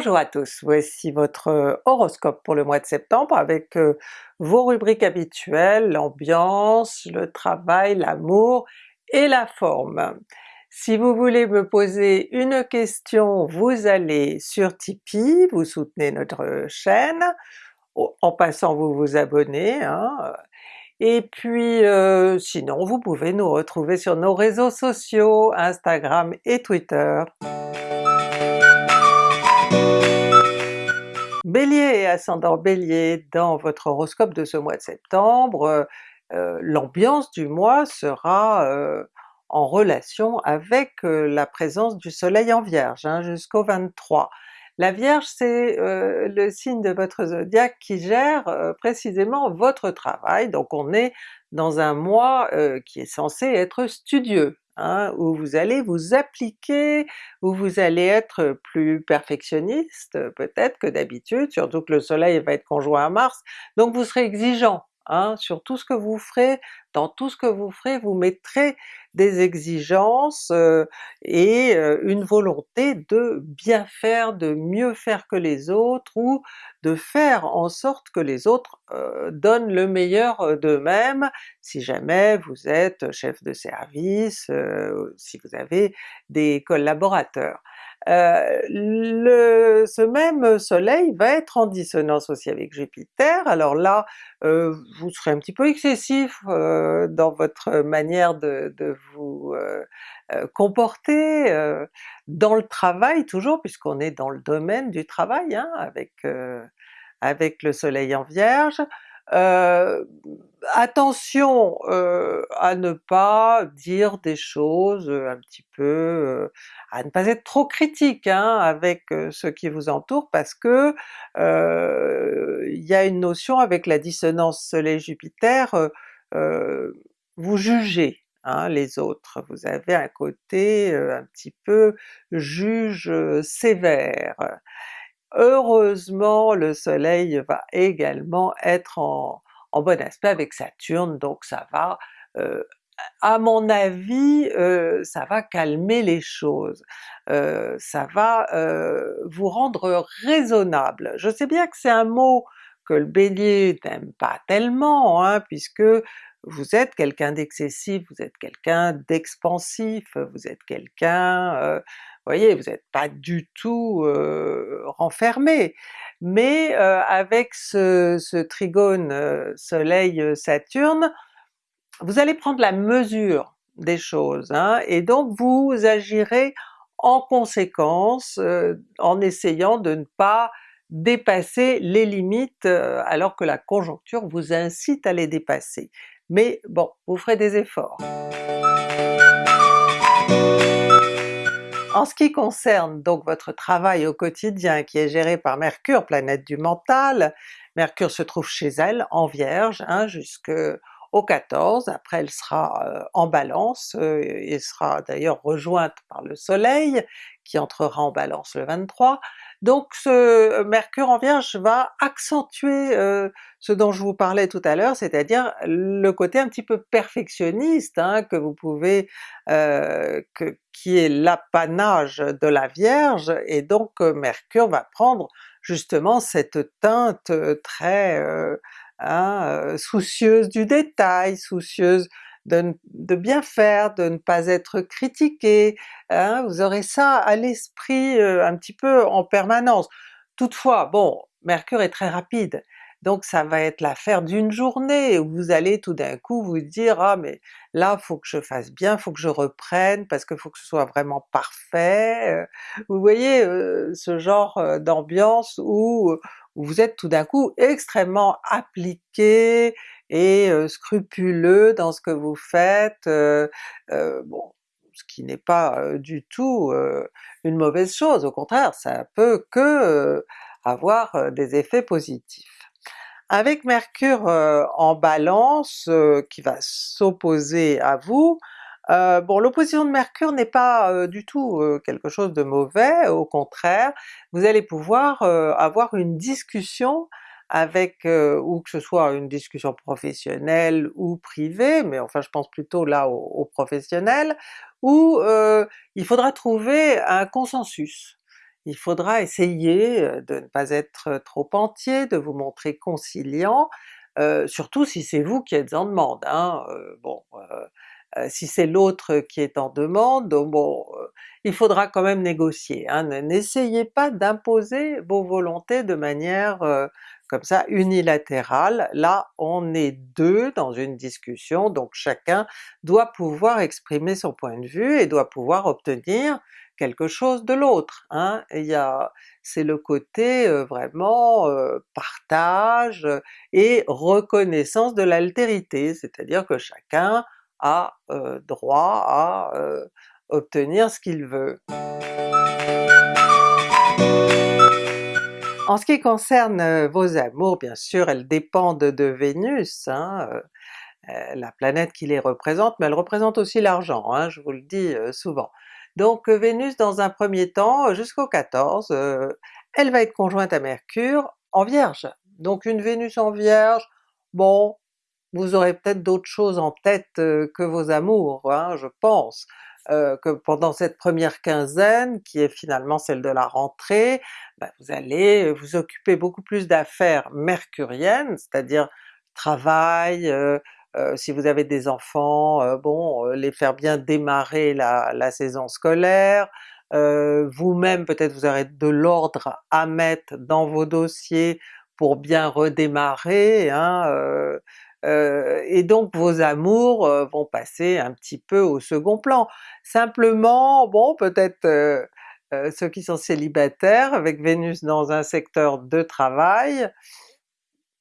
Bonjour à tous, voici votre horoscope pour le mois de septembre avec vos rubriques habituelles, l'ambiance, le travail, l'amour et la forme. Si vous voulez me poser une question, vous allez sur Tipeee, vous soutenez notre chaîne, en passant vous vous abonnez, hein. et puis euh, sinon vous pouvez nous retrouver sur nos réseaux sociaux, Instagram et Twitter. Bélier et ascendant Bélier, dans votre horoscope de ce mois de septembre, euh, euh, l'ambiance du mois sera en relation avec la présence du soleil en Vierge hein, jusqu'au 23. La Vierge c'est le signe de votre zodiaque qui gère précisément votre travail, donc on est dans un mois qui est censé être studieux, hein, où vous allez vous appliquer, où vous allez être plus perfectionniste peut-être que d'habitude, surtout que le soleil va être conjoint à Mars, donc vous serez exigeant Hein, sur tout ce que vous ferez, dans tout ce que vous ferez, vous mettrez des exigences et une volonté de bien faire, de mieux faire que les autres, ou de faire en sorte que les autres donnent le meilleur d'eux-mêmes, si jamais vous êtes chef de service, si vous avez des collaborateurs. Euh, le, ce même soleil va être en dissonance aussi avec Jupiter, alors là euh, vous serez un petit peu excessif euh, dans votre manière de, de vous comporter, dans le travail toujours, puisqu'on est dans le domaine du travail hein, avec, avec le soleil en Vierge, euh, attention euh, à ne pas dire des choses un petit peu, à ne pas être trop critique hein, avec ceux qui vous entourent parce que il y a une notion avec la dissonance Soleil-Jupiter, vous jugez hein, les autres, vous avez un côté un petit peu juge sévère. Heureusement le soleil va également être en, bon aspect avec Saturne, donc ça va, euh, à mon avis, euh, ça va calmer les choses, euh, ça va vous rendre raisonnable. Je sais bien que c'est un mot que le Bélier n'aime pas tellement, hein, puisque vous êtes quelqu'un d'excessif, vous êtes quelqu'un d'expansif, vous êtes quelqu'un voyez, vous n'êtes pas du tout renfermé, mais avec ce, trigone Soleil-Saturne, vous allez prendre la mesure des choses, hein, et donc vous agirez en conséquence en essayant de ne pas dépasser les limites alors que la conjoncture vous incite à les dépasser. Mais bon, vous ferez des efforts. En ce qui concerne donc votre travail au quotidien qui est géré par Mercure, planète du mental, Mercure se trouve chez elle en Vierge hein, jusqu'au 14, après elle sera euh, en Balance, euh, et sera d'ailleurs rejointe par le Soleil entrera en Balance le 23, donc ce euh, Mercure en Vierge va accentuer euh, ce dont je vous parlais tout à l'heure, c'est-à-dire le côté un petit peu perfectionniste hein, que vous pouvez, euh, qui est l'apanage de la Vierge, et donc Mercure va prendre justement cette teinte très hein, soucieuse du détail, soucieuse de, bien faire, de ne pas être critiqué, hein, vous aurez ça à l'esprit euh, un petit peu en permanence. Toutefois, bon, Mercure est très rapide, donc ça va être l'affaire d'une journée où vous allez tout d'un coup vous dire ah mais là faut que je fasse bien, faut que je reprenne parce qu'il faut que ce soit vraiment parfait. Euh, vous voyez euh, ce genre d'ambiance où, vous êtes tout d'un coup extrêmement appliqué et scrupuleux dans ce que vous faites, bon, ce qui n'est pas du tout une mauvaise chose, au contraire ça peut que avoir des effets positifs. Avec Mercure en Balance qui va s'opposer à vous, bon l'opposition de Mercure n'est pas du tout quelque chose de mauvais, au contraire, vous allez pouvoir avoir une discussion avec, ou que ce soit une discussion professionnelle ou privée, mais enfin je pense plutôt là au, professionnel, où il faudra trouver un consensus. il faudra essayer de ne pas être trop entier, de vous montrer conciliant, surtout si c'est vous qui êtes en demande. Hein. Bon, si c'est l'autre qui est en demande, bon, il faudra quand même négocier. Hein. N'essayez pas d'imposer vos volontés de manière comme ça unilatérale. Là on est deux dans une discussion, donc chacun doit pouvoir exprimer son point de vue et doit pouvoir obtenir quelque chose de l'autre. Hein. C'est le côté vraiment partage et reconnaissance de l'altérité, c'est-à-dire que chacun a droit à obtenir ce qu'il veut. En ce qui concerne vos amours, bien sûr elles dépendent de Vénus, hein, la planète qui les représente, mais elle représente aussi l'argent, hein, je vous le dis souvent. Donc Vénus dans un premier temps, jusqu'au 14, elle va être conjointe à Mercure en Vierge. Donc une Vénus en Vierge, bon, vous aurez peut-être d'autres choses en tête que vos amours, hein, je pense. Que pendant cette première quinzaine, qui est finalement celle de la rentrée, ben, vous allez vous occuper beaucoup plus d'affaires mercuriennes, c'est-à-dire travail, euh, si vous avez des enfants, euh, bon, euh, les faire bien démarrer la, la saison scolaire, vous-même peut-être vous aurez de l'ordre à mettre dans vos dossiers pour bien redémarrer, hein, et donc vos amours vont passer un petit peu au second plan. Simplement, bon peut-être ceux qui sont célibataires avec Vénus dans un secteur de travail,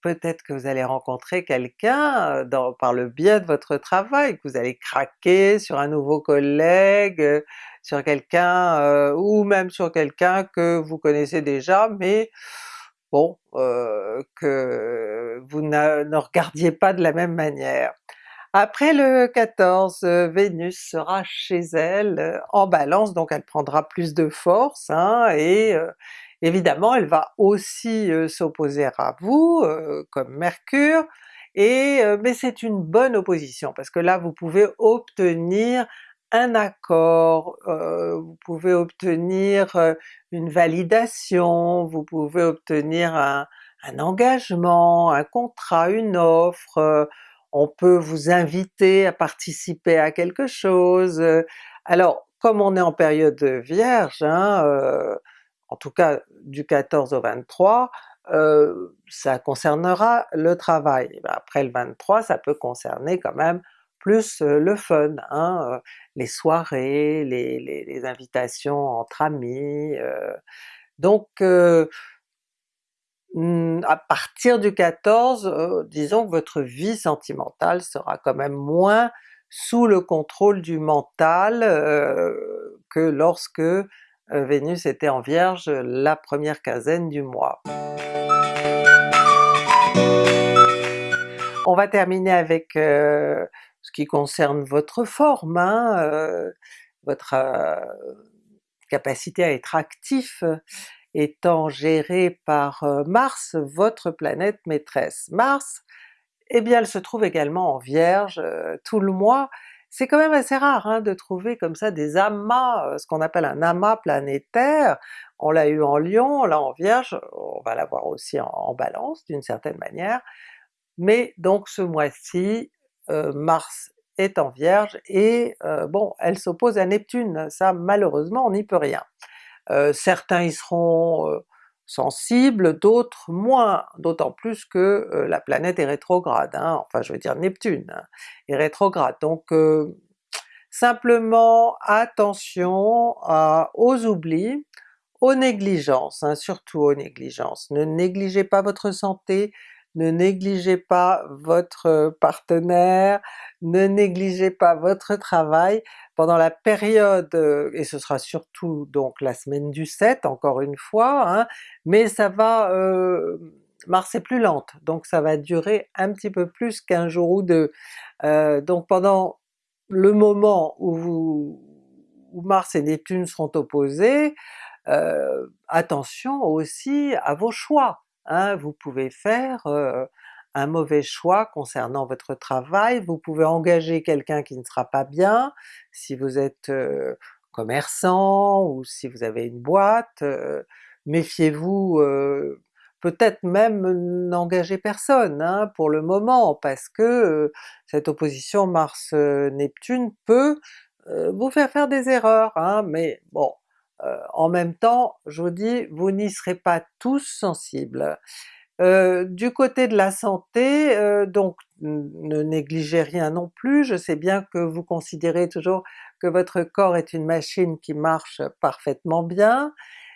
peut-être que vous allez rencontrer quelqu'un par le biais de votre travail, que vous allez craquer sur un nouveau collègue, sur quelqu'un, ou même sur quelqu'un que vous connaissez déjà, mais bon, que vous ne, regardiez pas de la même manière. Après le 14, Vénus sera chez elle en Balance, donc elle prendra plus de force, hein, et Évidemment elle va aussi s'opposer à vous, comme Mercure, et mais c'est une bonne opposition parce que là vous pouvez obtenir un accord, vous pouvez obtenir une validation, vous pouvez obtenir un, engagement, un contrat, une offre, on peut vous inviter à participer à quelque chose. Alors comme on est en période vierge, hein, en tout cas du 14 au 23, euh, ça concernera le travail. Après le 23, ça peut concerner quand même plus le fun, hein, les soirées, les, invitations entre amis. donc hmm, à partir du 14, disons que votre vie sentimentale sera quand même moins sous le contrôle du mental que lorsque Vénus était en Vierge la première quinzaine du mois. On va terminer avec ce qui concerne votre forme, hein, euh, votre capacité à être actif étant gérée par Mars, votre planète maîtresse. Mars, eh bien elle se trouve également en Vierge tout le mois, c'est quand même assez rare hein, de trouver comme ça des amas, euh, ce qu'on appelle un amas planétaire, on l'a eu en Lion, là en Vierge, on va l'avoir aussi en, Balance d'une certaine manière, mais donc ce mois-ci, euh, Mars est en Vierge et euh, bon, elle s'oppose à Neptune, ça malheureusement on n'y peut rien. certains y seront sensibles, d'autres moins, d'autant plus que euh, la planète est rétrograde, hein, enfin je veux dire Neptune hein, est rétrograde. Donc euh, simplement attention aux oublis, aux négligences, hein, surtout aux négligences. Ne négligez pas votre santé, ne négligez pas votre partenaire, ne négligez pas votre travail, pendant la période, et ce sera surtout donc la semaine du 7 encore une fois, hein, mais ça va... Euh, Mars est plus lente, donc ça va durer un petit peu plus qu'un jour ou deux. Euh, donc pendant le moment où Mars et Neptune seront opposés, euh, attention aussi à vos choix. Hein, vous pouvez faire un mauvais choix concernant votre travail, vous pouvez engager quelqu'un qui ne sera pas bien, si vous êtes commerçant ou si vous avez une boîte, méfiez-vous, peut-être même n'engagez personne hein, pour le moment, parce que cette opposition Mars-Neptune peut vous faire faire des erreurs, hein, mais bon, en même temps, je vous dis, vous n'y serez pas tous sensibles. Euh, du côté de la santé, euh, donc ne négligez rien non plus, je sais bien que vous considérez toujours que votre corps est une machine qui marche parfaitement bien,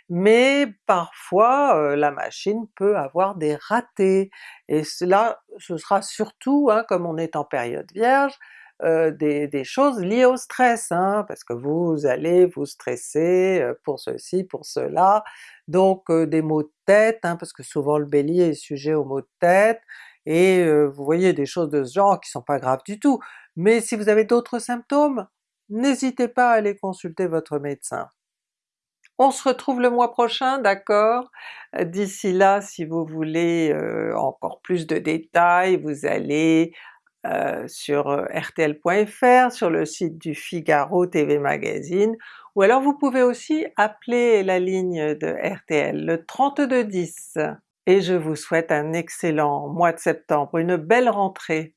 mais parfois euh, la machine peut avoir des ratés, et cela ce sera surtout, hein, comme on est en période vierge, euh, des, choses liées au stress, hein, parce que vous allez vous stresser euh, pour ceci, pour cela, donc euh, des maux de tête, hein, parce que souvent le Bélier est sujet aux maux de tête, et vous voyez des choses de ce genre qui sont pas graves du tout. Mais si vous avez d'autres symptômes, n'hésitez pas à aller consulter votre médecin. On se retrouve le mois prochain, d'accord? D'ici là, si vous voulez encore plus de détails, vous allez euh, sur euh, rtl.fr, sur le site du Figaro TV Magazine, ou alors vous pouvez aussi appeler la ligne de RTL, le 3210. Et je vous souhaite un excellent mois de septembre, une belle rentrée!